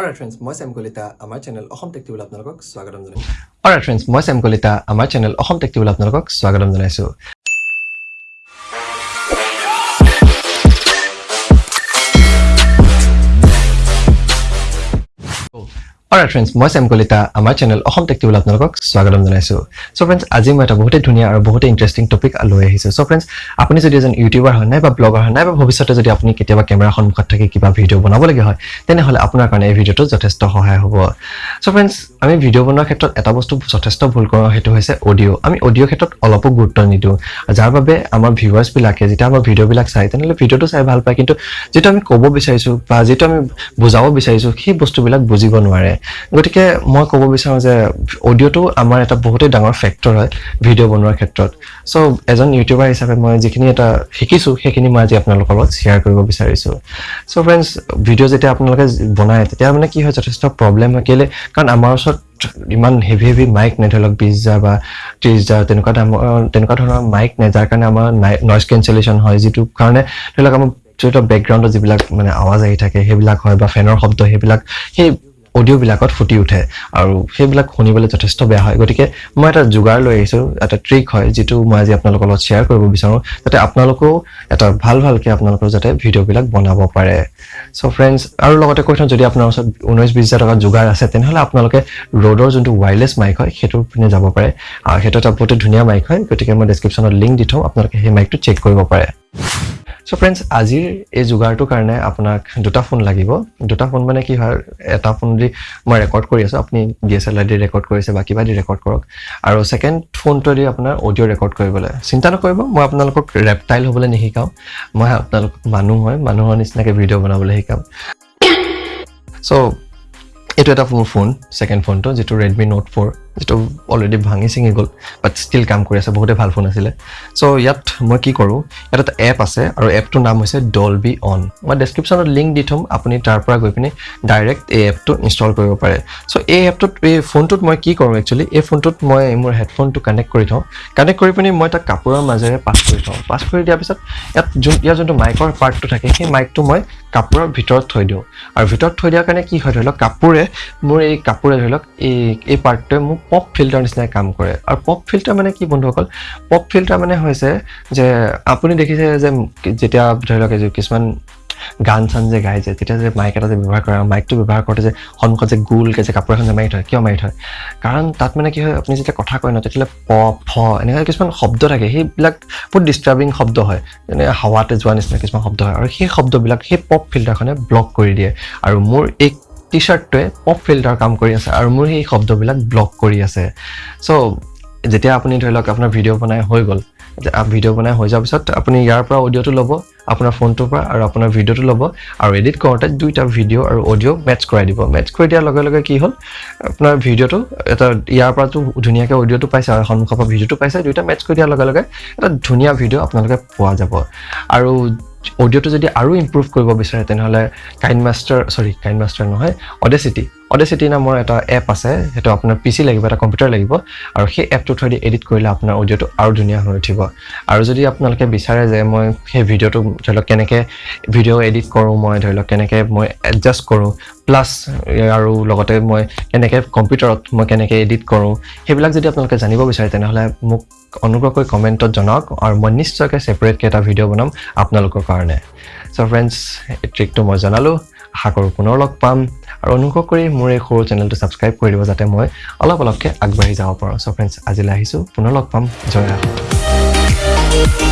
Alright friends মই চেম কলিতা আমাৰ চেনেল অসম টেক্টিবলৈ আপোনালোকক স্বাগতম জনাইছোঁ। অলৰাইট ফ্ৰেণ্ডছ মই চেম কলিতা আমাৰ চেনেল অসম টেক্টিবলৈ আপোনালোকক স্বাগতম জনাইছোঁ। অলৰাইট ফ্ৰেণ্ডছ মই চেম কলিতা আমাৰ চেনেল অসম টেক্টিবলৈ আপোনালোকক স্বাগতম জনাইছোঁ। চ' ফ্ৰেণ্ডছ আজি মই এটা বহুতেই ধুনীয়া আৰু বহুতেই ইণ্টাৰেষ্টিং টপিক লৈ আহিছোঁ। চ' ফ্ৰেণ্ডছ আপুনি যদি এজন ইউটিউবাৰ হয় নাই বা ব্লগাৰ হয় নাই বা ভৱিষ্যতে যদি আপুনি কেতিয়াবা কেমেৰা সন্মুখত থাকি কিবা ভিডিঅ' বনাবলগীয়া হয় তেনেহ'লে আপোনাৰ কাৰণে এই ভিডিঅ'টো যথেষ্ট সহায় হ'ব। চ' ফ্ৰেণ্ডছ আমি ভিডিঅ' বনোৱাৰ ক্ষেত্ৰত এটা বস্তু যথেষ্ট ভুল কৰোঁ সেইটো হৈছে অডিঅ' আমি অডিঅ' ক্ষেত্ৰত অলপো গুৰুত্ব নিদিওঁ। যাৰ বাবে আমাৰ ভিউৱাৰ্ছবিলাকে যেতিয়া আমাৰ ভিডিঅ'বিলাক চায় তেনেহ'লে ভিডিঅ'টো চাই ভাল পায়। কিন্তু যিটো আমি ক'ব বিচাৰিছোঁ বা যিটো আমি বুজাব বিচাৰিছোঁ সেই বস্তুবিলাক বুজিব নোৱাৰে। গতিকে মই ক'ব বিচাৰোঁ যে অডিঅ'টো আমাৰ এটা বহুতেই ডাঙৰ ফেক্টৰ হয় ভিডিঅ' বনোৱাৰ ক্ষেত্ৰত। চ' এজন ইউটিউবাৰ হিচাপে মই যিখিনি এটা শিকিছোঁ সেইখিনি মই আজি আপোনালোকৰ লগত শ্বেয়াৰ কৰিব বিচাৰিছোঁ। চ' ফ্ৰেণ্ডছ ভিডিঅ' যেতিয়া আপোনালোকে বনায় তেতিয়া মানে কি হয় যথেষ্ট প্ৰব্লেম হয়। কেলৈ? কাৰণ আমাৰ ওচৰত ইমান হেভি হেভি মাইক নাই ধৰি লওক বিছ হাজাৰ বা ত্ৰিছ হাজাৰ তেনেকুৱা দামৰ তেনেকুৱা ধৰণৰ মাইক নাই যাৰ কাৰণে আমাৰ নইজ কেঞ্চেলেশ্যন হয় যিটো কাৰণে ধৰি লওক আমাৰ যিটো বেকগ্ৰাউণ্ডত যিবিলাক মানে আৱাজ আহি থাকে সেইবিলাক হয় বা ফেনৰ শব্দ সেইবিলাক সেই অডিঅ'বিলাকত ফুটি উঠে আৰু সেইবিলাক শুনিবলৈ যথেষ্ট বেয়া হয়। গতিকে মই এটা যোগাৰ লৈ আহিছোঁ এটা ট্ৰিক হয় যিটো মই আজি আপোনালোকৰ লগত শ্বেয়াৰ কৰিব বিচাৰোঁ যাতে আপোনালোকেও এটা ভাল ভালকৈ আপোনালোকৰ যাতে ভিডিঅ'বিলাক বনাব পাৰে। চ' ফ্ৰেণ্ডছ আৰু লগতে কৈ থওঁ যদি আপোনাৰ ওচৰত ঊনৈছ বিছ হাজাৰ টকা যোগাৰ আছে তেনেহ'লে আপোনালোকে ৰ'ডৰ যোনটো ৱাইৰলেছ মাইক হয় সেইটোৰ পিনে যাব পাৰে। সেইটো এটা বহুতেই ধুনীয়া মাইক হয় গতিকে মই ডেছক্ৰিপশ্যনত লিংক দি থওঁ আপোনালোকে সেই মাইকটো চেক কৰিব পাৰে। চ' ফ্ৰেণ্ডছ আজিৰ এই যোগাৰটোৰ কাৰণে আপোনাক দুটা ফোন লাগিব। দুটা ফোন মানে কি হয় এটা ফোন দি মই ৰেকৰ্ড কৰি আছোঁ আপুনি ডি এছ এল আৰ দি ৰেকৰ্ড কৰিছে বা কিবা দি ৰেকৰ্ড কৰক। আৰু ছেকেণ্ড ফোনটো দি আপোনাৰ অডিঅ' ৰেকৰ্ড কৰিবলৈ। চিন্তা নকৰিব মই আপোনালোকক ৰেপটাইল হ'বলৈ নিশিকাওঁ। মই আপোনালোকক মানুহ হয় মানুহৰ নিচিনাকৈ ভিডিঅ' বনাবলৈ শিকাম। চ' এইটো এটা মোৰ ফোন ছেকেণ্ড ফোনটো যিটো ৰেডমি নোট ফ'ৰ যিটো অলৰেডি ভাঙি ছিঙি গ'ল বাট ষ্টিল কাম কৰি আছে বহুতে ভাল ফোন আছিলে। চ' ইয়াত মই কি কৰোঁ ইয়াত এটা এপ আছে আৰু এপটোৰ নাম হৈছে ডল বি অন মই ডেছক্ৰিপশ্যনত লিংক দি থ'ম আপুনি তাৰ পৰা গৈ পিনি ডাইৰেক্ট এই এপটো ইনষ্টল কৰিব পাৰে। চ' এই এপটোত এই ফোনটোত মই কি কৰোঁ একচুৱেলি এই ফোনটোত মই মোৰ হেডফোনটো কানেক্ট কৰি থওঁ। কানেক্ট কৰি পিনি মই তাক কাপোৰৰ মাজেৰে পাছ কৰি থওঁ। পাছ কৰি দিয়াৰ পিছত ইয়াত যোন ইয়াৰ যোনটো মাইকৰ পাৰ্টটো থাকে সেই মাইকটো মই কাপোৰৰ ভিতৰত থৈ দিওঁ। আৰু ভিতৰত থৈ দিয়াৰ কাৰণে কি হয় ধৰি লওক কাপোৰে মোৰ এই কাপোৰে ধৰি লওক এই এই পাৰ্টটোৱে মোক পপ ফিল্টাৰ নিচিনাই কাম কৰে। আৰু পপ ফিল্টাৰ মানে কি বন্ধুসকল? পপ ফিল্টাৰ মানে হৈছে যে আপুনি দেখিছে যে যেতিয়া ধৰি লওক কিছুমান গান চান যে গাই যে তেতিয়া যে মাইক এটা যে ব্যৱহাৰ কৰে মাইকটো ব্যৱহাৰ কৰোঁতে যে সন্মুখত যে গোলকৈ যে কাপোৰ এখন যে মাৰি থয় কিয় মাৰি থয়? কাৰণ তাত মানে কি হয় আপুনি যেতিয়া কথা কয় ন তেতিয়াহ'লে প ফ এনেকুৱা কিছুমান শব্দ থাকে। সেইবিলাক বহুত ডিষ্টাৰ্বিং শব্দ হয়। যেনে হাৱাতে যোৱা নিচিনা কিছুমান শব্দ হয়। আৰু সেই শব্দবিলাক সেই পপ ফিল্টাৰখনে ব্লক কৰি দিয়ে। আৰু মোৰ এই টি শ্বাৰ্টটোৱে পপ ফিল্টাৰ কাম কৰি আছে আৰু মোৰ সেই শব্দবিলাক ব্লক কৰি আছে। চ' যেতিয়া আপুনি ধৰি লওক আপোনাৰ ভিডিঅ' বনাই হৈ গ'ল ভিডিঅ' বনাই হৈ যোৱাৰ পিছত আপুনি ইয়াৰ পৰা অডিঅ'টো ল'ব আপোনাৰ ফোনটোৰ পৰা আৰু আপোনাৰ ভিডিঅ'টো ল'ব আৰু এডিট কৰোঁতে দুইটা ভিডিঅ' আৰু অডিঅ' মেটচ কৰাই দিব। মেটচ কৰি দিয়াৰ লগে লগে কি হ'ল আপোনাৰ ভিডিঅ'টো এটা ইয়াৰ পৰাতো ধুনীয়াকৈ অডিঅ'টো পাইছে আৰু সন্মুখৰ পৰা ভিডিঅ'টো পাইছে দুইটা মেটচ কৰি দিয়াৰ লগে লগে এটা ধুনীয়া ভিডিঅ' আপোনালোকে পোৱা যাব। আৰু অডিঅ'টো যদি আৰু ইম্প্ৰুভ কৰিব বিচাৰে তেনেহ'লে কাইন মাষ্টাৰ চৰি কাইন মাষ্টাৰ নহয় অডেচিটি অডেচিটি নামৰ এটা এপ আছে সেইটো আপোনাৰ পি চি লাগিব এটা কম্পিউটাৰ লাগিব আৰু সেই এপটোৰ থ্ৰুদি এডিট কৰিলে আপোনাৰ অডিঅ'টো আৰু ধুনীয়া হৈ উঠিব। আৰু যদি আপোনালোকে বিচাৰে যে মই সেই ভিডিঅ'টো ধৰি লওক কেনেকৈ ভিডিঅ' এডিট কৰোঁ মই ধৰি লওক কেনেকৈ মই এডজাষ্ট কৰোঁ প্লাছ আৰু লগতে মই কেনেকৈ কম্পিউটাৰত মই কেনেকৈ এডিট কৰোঁ সেইবিলাক যদি আপোনালোকে জানিব বিচাৰে তেনেহ'লে মোক অনুগ্ৰহ কৰি কমেণ্টত জনাওক আৰু মই নিশ্চয়কৈ ছেপাৰেটকৈ এটা ভিডিঅ' বনাম আপোনালোকৰ কাৰণে। চ' ফ্ৰেণ্ডছ এই ট্ৰিকটো মই জনালোঁ। আশা কৰোঁ পুনৰ লগ পাম। আৰু অনুগ্ৰহ কৰি মোৰ এই সৰু চেনেলটো ছাবস্ক্ৰাইব কৰি দিব যাতে মই অলপ অলপকৈ আগবাঢ়ি যাব পাৰোঁ। চ' ফ্ৰেণ্ডছ আজিলৈ আহিছোঁ। পুনৰ লগ পাম। জয়